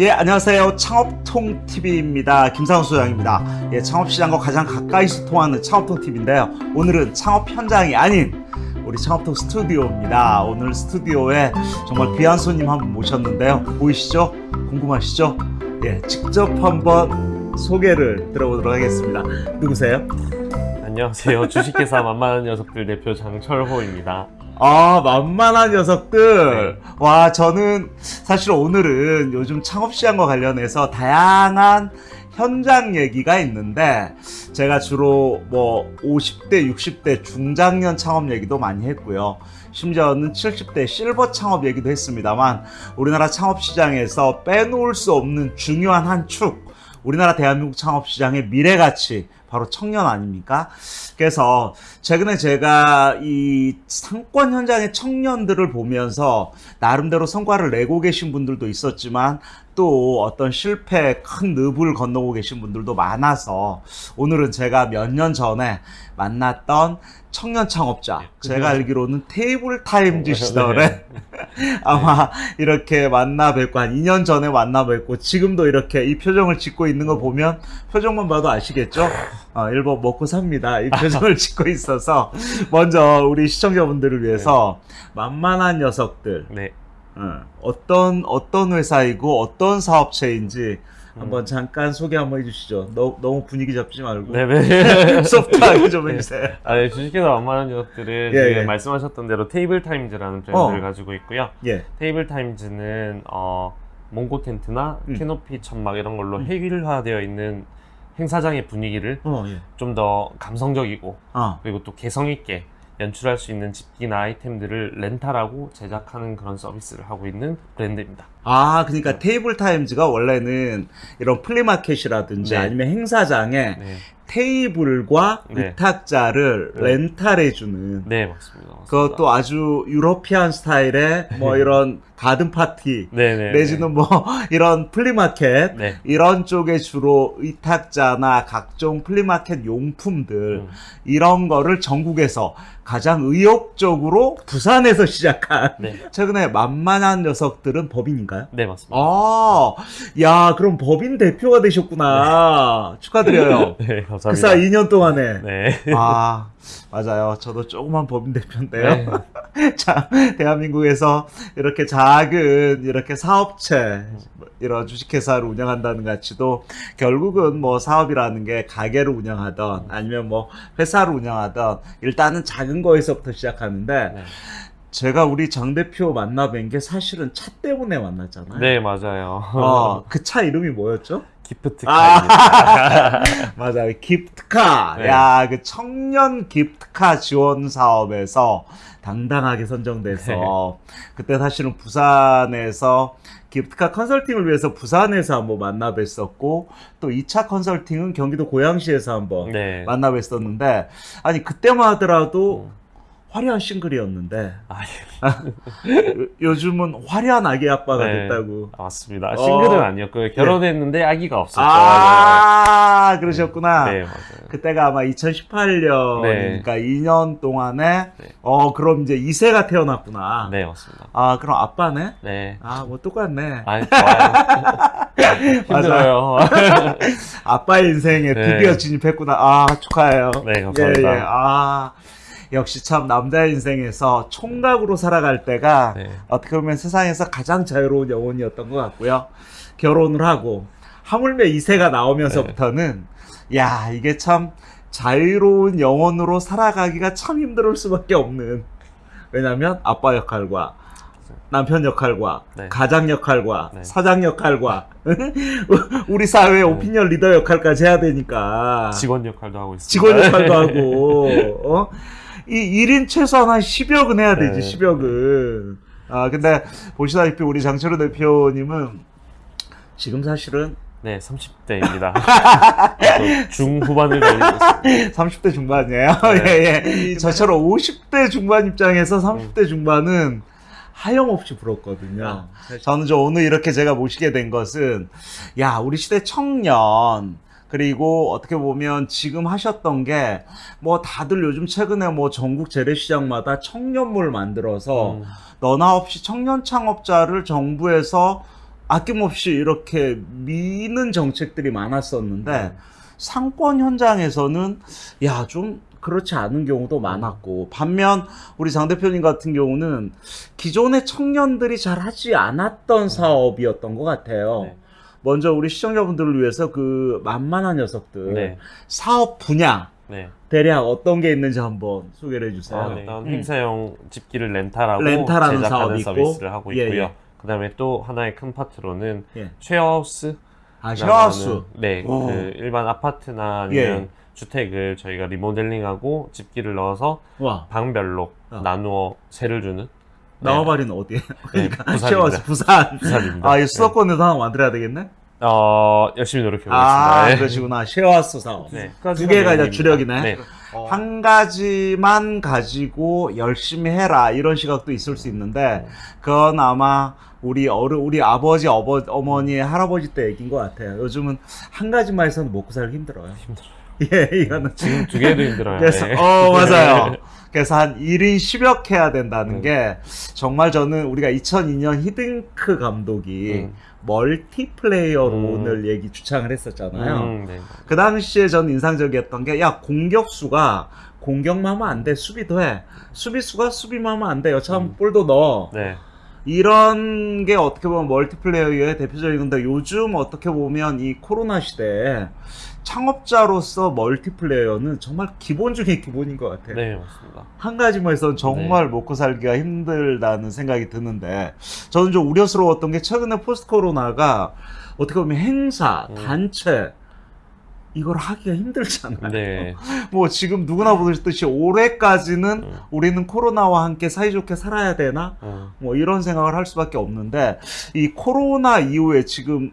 예, 안녕하세요. 창업통 TV입니다. 김상수 소장입니다. 예, 창업시장과 가장 가까이서 통하는 창업통 TV인데요. 오늘은 창업 현장이 아닌 우리 창업통 스튜디오입니다. 오늘 스튜디오에 정말 귀한 손님 한 분 모셨는데요. 보이시죠? 궁금하시죠? 예, 직접 한번 소개를 들어보도록 하겠습니다. 누구세요? 안녕하세요. 주식회사 만만한 녀석들 대표 장철호입니다. 아, 만만한 녀석들. 와, 저는 사실 오늘은 요즘 창업시장과 관련해서 다양한 현장 얘기가 있는데, 제가 주로 뭐 50대, 60대 중장년 창업 얘기도 많이 했고요. 심지어는 70대 실버 창업 얘기도 했습니다만, 우리나라 창업시장에서 빼놓을 수 없는 중요한 한 축, 우리나라 대한민국 창업시장의 미래가치, 바로 청년 아닙니까? 그래서 최근에 제가 이 상권 현장의 청년들을 보면서 나름대로 성과를 내고 계신 분들도 있었지만 또 어떤 실패 큰 늪을 건너고 계신 분들도 많아서 오늘은 제가 몇 년 전에 만났던 청년 창업자 제가 알기로는 테이블 타임즈 시절에 아마 이렇게 만나 뵙고 한 2년 전에 만나 뵙고 지금도 이렇게 이 표정을 짓고 있는 거 보면 표정만 봐도 아시겠죠? 어, 일본 먹고 삽니다. 이 표정을 짓고 있어서 먼저 우리 시청자분들을 위해서 만만한 녀석들 네. 어, 어떤 어떤 회사이고 어떤 사업체인지 한번 잠깐 소개 한번 해주시죠. 너, 너무 분위기 잡지 말고 네네. 소프트하게 좀 해주세요. 아, 네, 주식회사 만만한 녀석들은 예, 예. 말씀하셨던 대로 테이블 타임즈라는 브랜드를 어. 가지고 있고요. 예. 테이블 타임즈는 어, 몽고 텐트나 음. 캐노피 천막 이런 걸로 음. 획일화되어 있는 행사장의 분위기를 어, 예. 좀더 감성적이고 어. 그리고 또 개성 있게 연출할 수 있는 집기나 아이템들을 렌탈하고 제작하는 그런 서비스를 하고 있는 브랜드입니다. 아, 그러니까 테이블 타임즈가 원래는 이런 flea market이라든지 네. 아니면 행사장에 네, 테이블과 네. 의탁자를 네. 렌탈해주는 네 맞습니다. 맞습니다. 그것도 아주 European 스타일의 뭐 이런 가든 파티 네네. 내지는 뭐 이런 flea market 네. 이런 쪽에 주로 의탁자나 각종 flea market 용품들 음. 이런 거를 전국에서 가장 의욕적으로 부산에서 시작한 네. 최근에 만만한 녀석들은 법인인가요? 네 맞습니다. 아, 야, 그럼 법인 대표가 되셨구나. 축하드려요. 네 감사합니다. 그 사이 2년 동안에. 네. 아, 맞아요. 저도 조그만 법인 대표인데요. 자, 대한민국에서 이렇게 작은 이렇게 사업체, 이런 주식회사를 운영한다는 가치도 결국은 뭐 사업이라는 게 가게를 운영하던 아니면 뭐 회사를 운영하던 일단은 작은 거에서부터 시작하는데 네. 제가 우리 장 대표 만나 뵌 게 사실은 차 때문에 만났잖아요. 네 맞아요. 어, 그 차 이름이 뭐였죠? 기프트 아. 맞아요. 기프트카. 네. 야, 그 청년 기프트카 지원 사업에서 당당하게 선정돼서 그때 사실은 부산에서 기프트카 컨설팅을 위해서 부산에서 한번 만나 뵀었고 또 2차 컨설팅은 경기도 고양시에서 한번 네. 만나 뵀었는데 아니 그때만 하더라도 음. 화려한 싱글이었는데 아, 요- 요즘은 화려한 아기 아빠가 네. 됐다고. 아, 맞습니다. 싱글은 어. 아니었고요. 결혼했는데 아기가 없었죠. 아, 그러셨구나. 네 맞아요. 그때가 아마 2018년, 네. 그러니까 2년 동안에, 네. 어, 그럼 이제 2세가 태어났구나. 네 맞습니다. 아, 그럼 아빠네? 네. 아, 뭐 똑같네. 아 좋아요. 힘들어요. 아빠의 인생에 네. 드디어 진입했구나. 아, 축하해요. 네, 감사합니다. 예, 예. 아, 역시 참 남자의 인생에서 총각으로 살아갈 때가 네. 어떻게 보면 세상에서 가장 자유로운 영혼이었던 것 같고요. 결혼을 하고 하물며 2세가 나오면서부터는 야 이게 참 자유로운 영혼으로 살아가기가 참 힘들 수밖에 없는 왜냐하면 아빠 역할과 남편 역할과 네. 가장 역할과 네. 사장 역할과 우리 사회의 오피니언 리더 역할까지 해야 되니까 직원 역할도 하고 있습니다. 직원 역할도 하고 어? 이 1인 최소한 한 10역은 해야 되지 네. 10역은 아 근데 보시다시피 우리 장철우 대표님은 지금 사실은 네 30대입니다. 중후반을 달리고 있습니다. 30대 중반이에요 네. 예 예 저처럼 50대 중반 입장에서 30대 중반은 하염없이 부럽거든요 저는 저 오늘 이렇게 제가 모시게 된 것은 야 우리 시대 청년 그리고 어떻게 보면 지금 하셨던 게 뭐 다들 요즘 최근에 뭐 전국 재래시장마다 청년물 만들어서 음, 너나 없이 청년 창업자를 정부에서 아낌없이 이렇게 미는 정책들이 많았었는데 네. 상권 현장에서는 야 좀 그렇지 않은 경우도 많았고 반면 우리 장 대표님 같은 경우는 기존의 청년들이 잘 하지 않았던 사업이었던 것 같아요. 네. 먼저 우리 시청자분들을 위해서 그 만만한 녀석들 네. 사업 분야 네. 대략 어떤 게 있는지 한번 소개를 해주세요. 아, 일단 음. 행사용 집기를 렌탈하고 렌탈하는 제작하는. 서비스를 하고 예, 있고요. 예. 그 다음에 또 하나의 큰 파트로는 예. 쉐어하우스. 아 쉐어하우스. 네, 오. 그 일반 아파트나 아니면 주택을 저희가 리모델링하고 집기를 넣어서 와 방별로 어. 나누어 세를 주는 나와바리는 어디에? 네, 그러니까 부산입니다. 부산. 부산입니다. 아, 이 네. 수도권에도 하나 만들어야 되겠네? 어, 열심히 노력해 아, 보겠습니다. 네. 그러시구나. 쉐어하우스 사업. 네. 두 개가 이제 주력이네. 네. 한 가지만 가지고 열심히 해라 이런 시각도 있을 수 있는데 그건 아마 우리 어르 우리 아버지 어버, 어머니 할아버지 때 얘기인 것 같아요. 요즘은 한 가지만 해서는 먹고 살기 힘들어요. 힘들어요. 예, 이거는 지금 두 개도 힘들어요. 그래서 네. 어 맞아요. 그래서 한 1인 10역 해야 된다는 네. 게 정말 저는 우리가 2002년 히딩크 감독이 음. 멀티플레이어로 음. 오늘 얘기 주창을 했었잖아요. 음, 네. 그 당시에 전 인상적이었던 게, 야, 공격수가 공격만 하면 안 돼. 수비도 해. 수비수가 수비만 하면 안 돼. 여차하면 음. 볼도 넣어. 네. 이런 게 어떻게 보면 멀티플레이어의 대표적인 건데, 요즘 어떻게 보면 이 코로나 시대에 창업자로서 멀티플레이어는 정말 기본 중에 기본인 것 같아요. 네, 맞습니다. 한 가지만 해서는 정말 먹고 살기가 힘들다는 생각이 드는데 저는 좀 우려스러웠던 게 최근에 포스트 코로나가 어떻게 보면 행사, 음. 단체 이걸 하기가 힘들잖아요. 네. 뭐 지금 누구나 보듯이 올해까지는 음. 우리는 코로나와 함께 사이좋게 살아야 되나? 음. 뭐 이런 생각을 할 수밖에 없는데 이 코로나 이후에 지금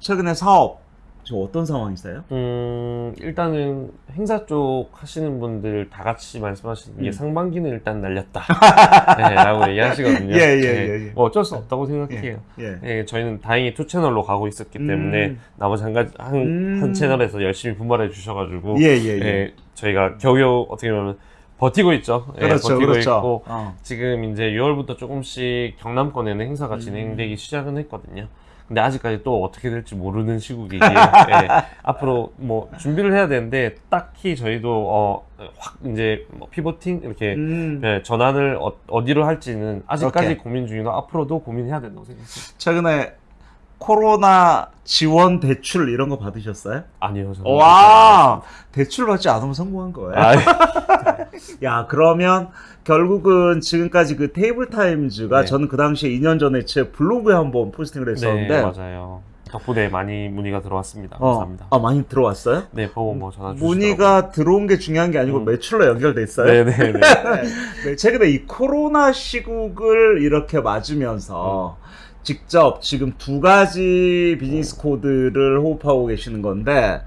최근에 사업 지금 어떤 상황이세요? 음, 일단은 행사 쪽 하시는 분들 다 같이 말씀하시는 게 음. 상반기는 일단 날렸다. 네, 라고 얘기하시거든요. 예, 예, 네, 예, 예. 뭐 어쩔 수 없다고 생각해요. 예. 네, 저희는 다행히 two 채널로 가고 있었기 때문에 음. 나머지 한 가지 한, 음. 한 채널에서 열심히 분발해 주셔가지고 예, 예, 예. 예, 저희가 겨우겨우 어떻게 보면 버티고 있죠. 예, 그렇죠, 버티고 그렇죠. 있고 어. 지금 이제 6월부터 조금씩 경남권에는 행사가 음. 진행되기 시작은 했거든요. 근데 아직까지 또 어떻게 될지 모르는 시국이기에 예, 앞으로 뭐 준비를 해야 되는데 딱히 저희도 어, 확 이제 뭐 피보팅 이렇게 음. 예, 전환을 어, 디로 할지는 아직까지 오케이. 고민 중이고 앞으로도 고민해야 된다고 생각해요. 최근에 코로나 지원 대출 이런 거 받으셨어요? 아니요, 저는 와 대출 받지 않으면 성공한 거예요. 아, 야 그러면 결국은 지금까지 그 테이블 타임즈가 네. 저는 그 당시에 2년 전에 제 블로그에 한번 포스팅을 했었는데 네, 맞아요. 덕분에 많이 문의가 들어왔습니다. 어, 감사합니다. 아 많이 들어왔어요? 네, 보고 뭐 전화 주시더라고요. 문의가 들어온 게 중요한 게 아니고 음. 매출로 연결돼 있어요. 네, 네, 네. 네, 최근에 이 코로나 시국을 이렇게 맞으면서 직접 지금 두 가지 비즈니스 코드를 호흡하고 계시는 건데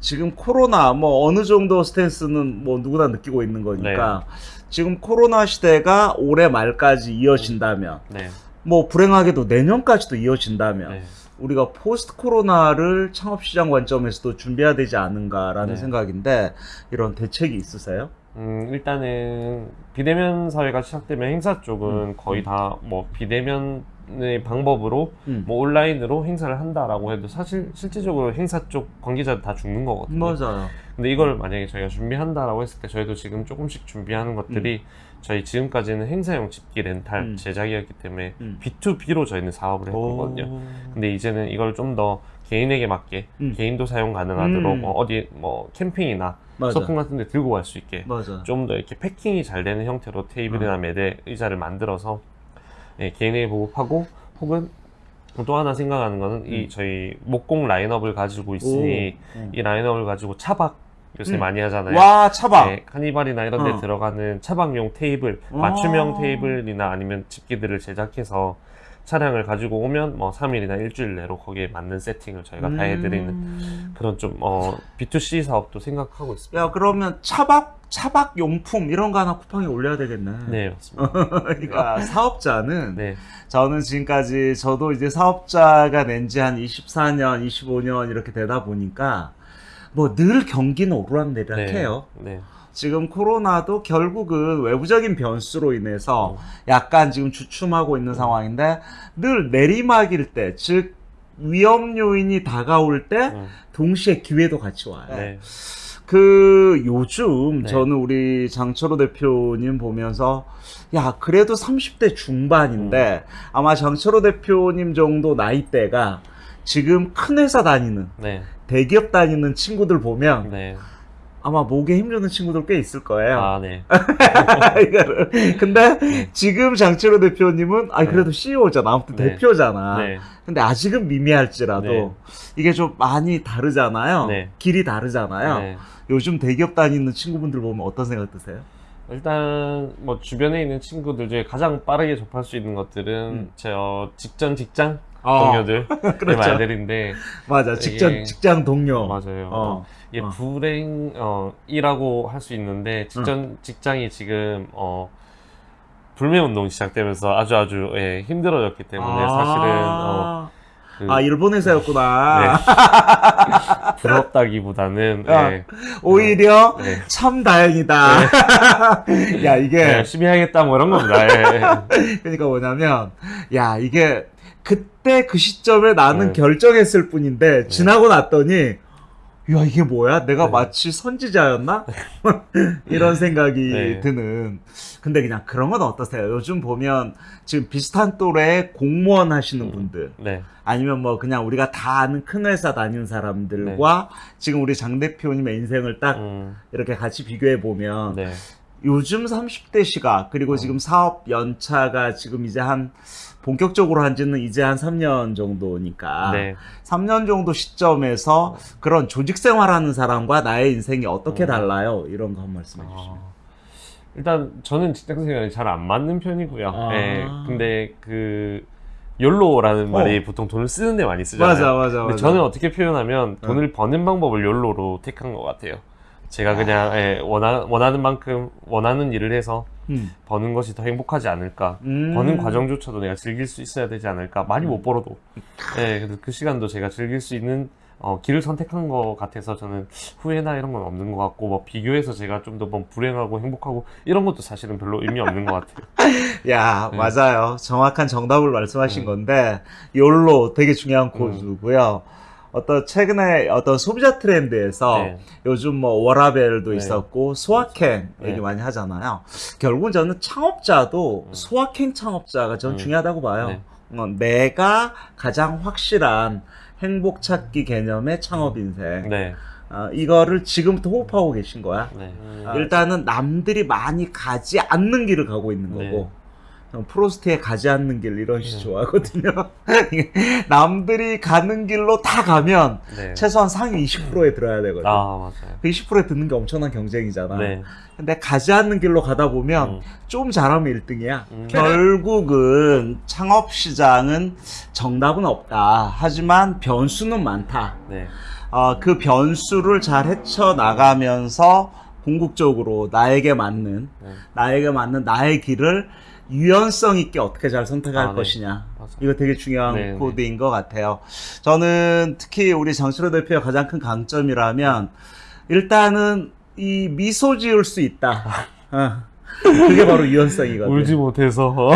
지금 코로나 뭐 어느 정도 스탠스는 뭐 누구나 느끼고 있는 거니까 지금 코로나 시대가 올해 말까지 이어진다면 네, 뭐 불행하게도 내년까지도 이어진다면 네. 우리가 포스트 코로나를 창업 시장 관점에서도 준비해야 되지 않은가라는 네. 생각인데 이런 대책이 있으세요? 음, 일단은 비대면 사회가 시작되면 행사 쪽은 음. 거의 다 뭐 비대면의 방법으로 음. 뭐 온라인으로 행사를 한다라고 해도 사실 실질적으로 행사 쪽 관계자들 다 죽는 거거든요. 맞아요. 근데 이걸 만약에 저희가 준비한다라고 했을 때 저희도 지금 조금씩 준비하는 것들이 저희 지금까지는 행사용 집기 렌탈 음. 제작이었기 때문에 음. B2B로 저희는 사업을 했거든요. 오. 근데 이제는 이걸 좀 더 개인에게 맞게 음. 개인도 사용 가능하도록 음. 뭐 어디 뭐 캠핑이나 맞아. 소풍 같은 데 들고 갈 수 있게. 좀 더 이렇게 패킹이 잘 되는 형태로 테이블이나 매대 의자를 만들어서 예, 개인에게 보급하고 혹은 또 하나 생각하는 거는 이 음. 저희 목공 라인업을 가지고 있으니 오. 이 라인업을 가지고 차박 요새 음. 많이 하잖아요. 와 차박. 네, 카니발이나 이런 데 어. 들어가는 차박용 테이블, 아. 맞춤형 테이블이나 아니면 집기들을 제작해서 차량을 가지고 오면 뭐 3일이나 일주일 내로 거기에 맞는 세팅을 저희가 다 해드리는 음. 그런 좀 어, B2C 사업도 생각하고 있습니다. 야 그러면 차박 차박 용품 이런 거 하나 쿠팡에 올려야 되겠네. 네, 맞습니다. 그러니까 사업자는 네, 저는 지금까지 저도 이제 사업자가 낸 지 한 24년, 25년 이렇게 되다 보니까 뭐 늘 경기는 오르락내리락해요. 네, 지금 코로나도 결국은 외부적인 변수로 인해서 음. 약간 지금 주춤하고 있는 상황인데 늘 내리막일 때, 즉 위험 요인이 다가올 때 음, 동시에 기회도 같이 와요. 네. 그 요즘 네. 저는 우리 장철호 대표님 보면서 야 그래도 30대 중반인데 음. 아마 장철호 대표님 정도 나이대가 지금 큰 회사 다니는 네. 대기업 다니는 친구들 보면 네. 아마 목에 힘주는 친구들 꽤 있을 거예요. 아, 네. 이거를. 근데 네. 지금 장철호 대표님은 아 그래도 CEO잖아, 아무튼 네. 대표잖아. 네. 근데 아직은 미미할지라도 네. 이게 좀 많이 다르잖아요. 네. 길이 다르잖아요. 네. 요즘 대기업 다니는 친구분들 보면 어떤 생각 드세요? 일단 뭐 주변에 있는 친구들 중에 가장 빠르게 접할 수 있는 것들은 음. 저 직전 직장 어, 동료들 그렇죠. 말들인데 맞아. 직장 이게- 직장 동료. 맞아요. 어. 이게 어. 불행이라고 할 수 있는데 직전 직장이 지금 어 불매 운동이 시작되면서 아주 아주 예, 힘들어졌기 때문에 사실은 어, 그 아 일본 회사였구나. 네. 부럽다기보다는 야. 예, 오히려 네. 참 다행이다. 야 이게 네, 열심히 해야겠다 뭐 이런 겁니다. 예. 그러니까 뭐냐면 야 이게 그때 그 시점에 나는 네. 결정했을 뿐인데 지나고 났더니 야 이게 뭐야? 내가 네. 마치 선지자였나? 이런 생각이 네. 드는. 근데 그냥 그런 건 어떠세요? 요즘 보면 지금 비슷한 또래의 공무원 하시는 음. 분들 네. 아니면 뭐 그냥 우리가 다 아는 큰 회사 다니는 사람들과 지금 우리 장 대표님의 인생을 딱 음, 이렇게 같이 비교해 보면 네. 요즘 30대 시각 그리고 어. 지금 사업 연차가 지금 이제 한 본격적으로 한지는 이제 한 3년 정도니까 네. 3년 정도 시점에서 그런 조직 생활하는 사람과 나의 인생이 어떻게 음. 달라요? 이런 거 한 말씀해 주시면. 아, 일단 저는 직장 생활이 잘 안 맞는 편이고요. 아. 예, 근데 그 욜로라는 말이 보통 돈을 쓰는데 많이 쓰잖아요. 맞아 맞아 근데 맞아. 저는 어떻게 표현하면 돈을 버는 방법을 욜로로 택한 것 같아요. 제가 그냥 예, 원하, 원하는 만큼 원하는 일을 해서 음. 버는 것이 더 행복하지 않을까. 음. 버는 과정조차도 내가 즐길 수 있어야 되지 않을까. 많이 못 벌어도. 예, 그래서 그 시간도 제가 즐길 수 있는 어, 길을 선택한 것 같아서 저는 후회나 이런 건 없는 것 같고, 뭐 비교해서 제가 좀 더 뭐 불행하고 행복하고 이런 것도 사실은 별로 의미 없는 것 같아요. 야 네. 맞아요. 정확한 정답을 말씀하신 음. 건데 욜로 되게 중요한 코드고요. 어떤 최근에 어떤 소비자 트렌드에서 네. 요즘 뭐 워라벨도 네. 있었고 소확행 얘기 네. 많이 하잖아요. 결국은 저는 창업자도 음. 소확행 창업자가 저는 음. 중요하다고 봐요. 네. 어, 내가 가장 확실한 행복 찾기 개념의 창업 인생. 네. 어, 이거를 지금부터 호흡하고 계신 거야. 네. 아, 일단은 남들이 많이 가지 않는 길을 가고 있는 네. 거고 어, 프로스트의 가지 않는 길 이런 시 네. 좋아하거든요. 남들이 가는 길로 다 가면 네. 최소한 상위 20%에 들어야 되거든. 아, 맞아요. 그 20%에 듣는 게 엄청난 경쟁이잖아. 네. 근데 가지 않는 길로 가다 보면 음. 좀 잘하면 1등이야. 음. 결국은 창업 시장은 정답은 없다. 하지만 변수는 많다. 네. 어, 그 변수를 잘 헤쳐 나가면서 궁극적으로 나에게 맞는, 네. 나에게 맞는 나의 길을 유연성 있게 어떻게 잘 선택할 아, 네. 것이냐. 맞아요. 이거 되게 중요한 네, 네. 코드인 것 같아요. 저는 특히 우리 장철호 대표의 가장 큰 강점이라면 일단은 이 미소 지을 수 있다. 어. 그게 바로 유연성이거든. 울지 못해서.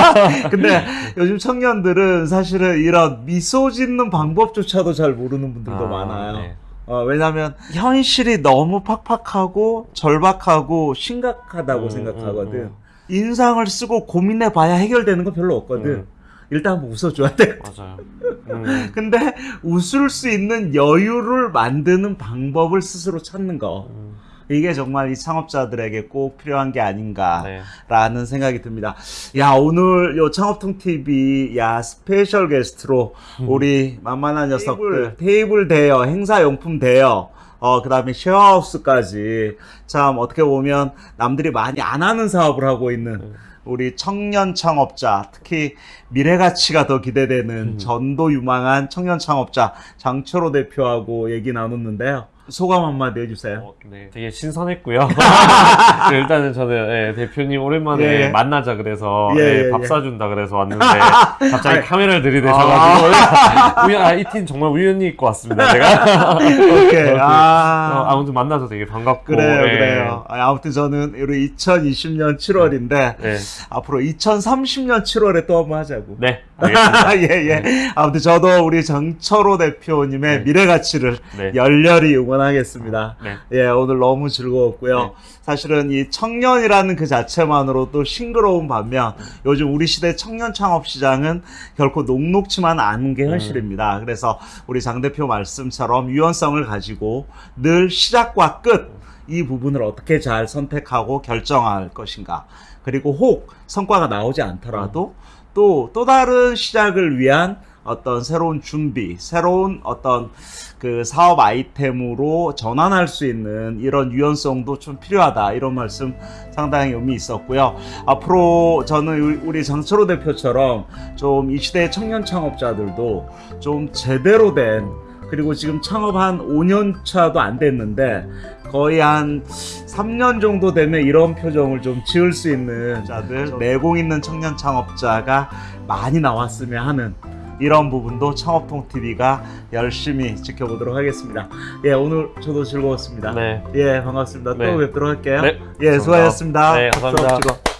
근데 요즘 청년들은 사실은 이런 미소 짓는 방법조차도 잘 모르는 분들도 아, 많아요. 네. 어, 왜냐면 현실이 너무 팍팍하고 절박하고 심각하다고 음, 생각하거든. 음, 음. 인상을 쓰고 고민해 봐야 해결되는 거 별로 없거든. 음. 일단 한번 웃어줘야 돼. 맞아요. 음. 근데 웃을 수 있는 여유를 만드는 방법을 스스로 찾는 거. 음. 이게 정말 이 창업자들에게 꼭 필요한 게 아닌가라는 네. 생각이 듭니다. 야, 오늘 요 창업통 TV 야, special guest로 우리 만만한 녀석들 테이블 대여, 행사 용품 대여 어, 그 다음에 쉐어하우스까지 참 어떻게 보면 남들이 많이 안 하는 사업을 하고 있는 음. 우리 청년 창업자, 특히 미래 가치가 더 기대되는 음. 전도 유망한 청년 창업자 장철호 대표하고 얘기 나눴는데요. 소감 한마디 해주세요. 어, 네, 되게 신선했고요. 일단은 저는 예, 대표님 오랜만에 예. 만나자 그래서 예, 예, 예, 밥 예. 사준다 그래서 왔는데 갑자기 카메라를 들이대셔가지고 우연, 아, 이 팀 정말 우연히 입고 왔습니다. 제가 오케이. 어, 아. 아무튼 만나서 되게 반갑고 그래요, 예. 그래요. 아, 아무튼 저는 우리 2020년 7월인데 네, 앞으로 2030년 7월에 또 한번 하자고. 네. 예, 예. 아무튼 저도 우리 정철호 대표님의 네. 미래 가치를 네, 열렬히 응원 하겠습니다. 네, 예, 오늘 너무 즐거웠고요. 네. 사실은 이 청년이라는 그 자체만으로도 싱그러운 반면 요즘 우리 시대 청년 창업 시장은 결코 녹록치만 않은 게 현실입니다. 그래서 우리 장 대표 말씀처럼 유연성을 가지고 늘 시작과 끝 이 부분을 어떻게 잘 선택하고 결정할 것인가. 그리고 혹 성과가 나오지 않더라도 또또 다른 시작을 위한 어떤 새로운 준비, 새로운 어떤 그 사업 아이템으로 전환할 수 있는 이런 유연성도 좀 필요하다. 이런 말씀 상당히 의미 있었고요. 앞으로 저는 우리- 장철호 대표처럼 좀 이 시대의 청년 창업자들도 좀 제대로 된 그리고 지금 창업 한 5년 차도 안 됐는데 거의 한 3년 정도 되면 이런 표정을 좀 지을 수 있는 자들 내공 있는 청년 창업자가 많이 나왔으면 하는 이런 부분도 창업통 TV가 열심히 지켜보도록 하겠습니다. 예, 오늘 저도 즐거웠습니다. 네. 예, 반갑습니다. 네. 또 뵙도록 할게요. 네. 예, 수고하셨습니다. 네, 감사합니다.